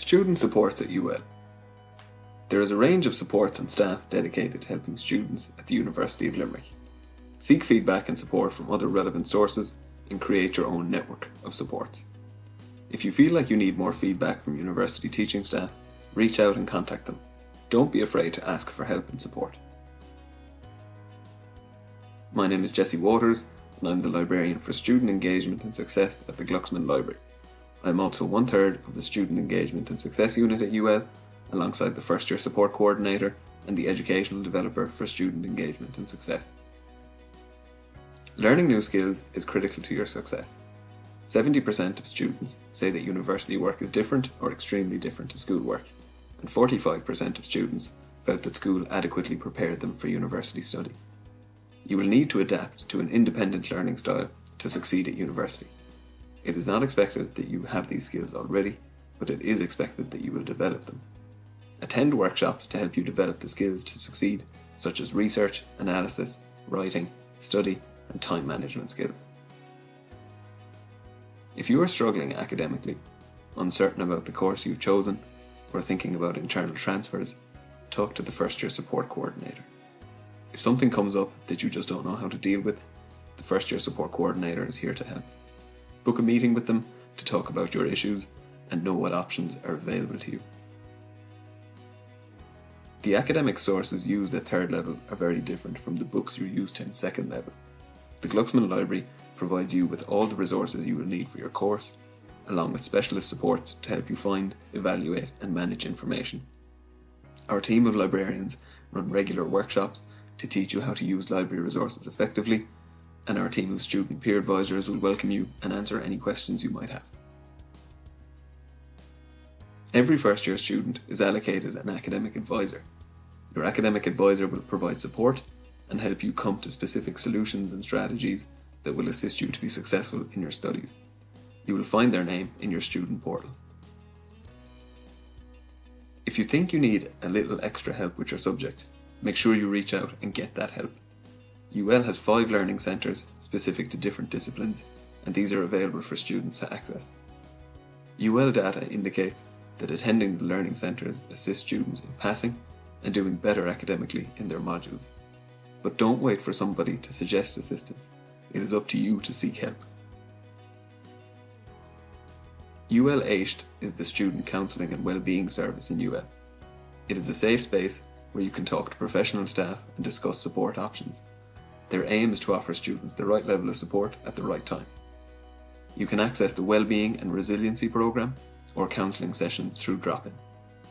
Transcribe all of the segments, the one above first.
Student supports at UL. There is a range of supports and staff dedicated to helping students at the University of Limerick. Seek feedback and support from other relevant sources and create your own network of supports. If you feel like you need more feedback from university teaching staff, reach out and contact them. Don't be afraid to ask for help and support. My name is Jesse Waters and I'm the librarian for student engagement and success at the Glucksman Library. I'm also one third of the Student Engagement and Success Unit at UL, alongside the First Year Support Coordinator and the Educational Developer for Student Engagement and Success. Learning new skills is critical to your success. 70% of students say that university work is different or extremely different to school work, and 45% of students felt that school adequately prepared them for university study. You will need to adapt to an independent learning style to succeed at university. It is not expected that you have these skills already, but it is expected that you will develop them. Attend workshops to help you develop the skills to succeed, such as research, analysis, writing, study, and time management skills. If you are struggling academically, uncertain about the course you've chosen, or thinking about internal transfers, talk to the first year support coordinator. If something comes up that you just don't know how to deal with, the first year support coordinator is here to help. Book a meeting with them to talk about your issues and know what options are available to you. The academic sources used at third level are very different from the books you're used in second level. The Glucksman Library provides you with all the resources you will need for your course, along with specialist supports to help you find, evaluate and manage information. Our team of librarians run regular workshops to teach you how to use library resources effectively and our team of student peer advisors will welcome you and answer any questions you might have. Every first year student is allocated an academic advisor. Your academic advisor will provide support and help you come to specific solutions and strategies that will assist you to be successful in your studies. You will find their name in your student portal. If you think you need a little extra help with your subject, make sure you reach out and get that help. UL has five learning centres specific to different disciplines and these are available for students to access. UL data indicates that attending the learning centres assists students in passing and doing better academically in their modules. But don't wait for somebody to suggest assistance. It is up to you to seek help. UL Éist is the Student Counselling and Wellbeing Service in UL. It is a safe space where you can talk to professional staff and discuss support options. Their aim is to offer students the right level of support at the right time. You can access the Wellbeing and Resiliency Programme or counselling session through drop-in.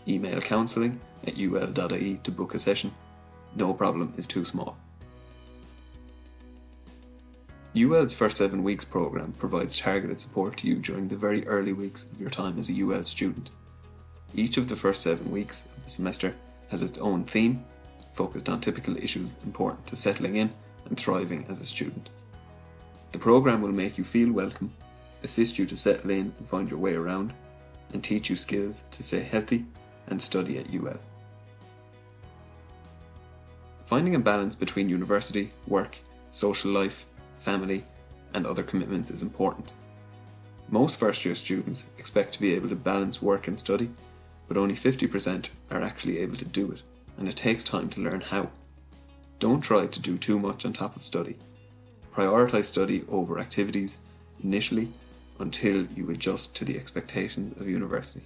Email counselling at ul.ie to book a session. No problem is too small. UL's First 7 Weeks programme provides targeted support to you during the very early weeks of your time as a UL student. Each of the first 7 weeks of the semester has its own theme, focused on typical issues important to settling in and thriving as a student. The programme will make you feel welcome, assist you to settle in and find your way around, and teach you skills to stay healthy and study at UL. Finding a balance between university, work, social life, family, and other commitments is important. Most first year students expect to be able to balance work and study, but only 50% are actually able to do it, and it takes time to learn how. Don't try to do too much on top of study. Prioritise study over activities initially until you adjust to the expectations of university.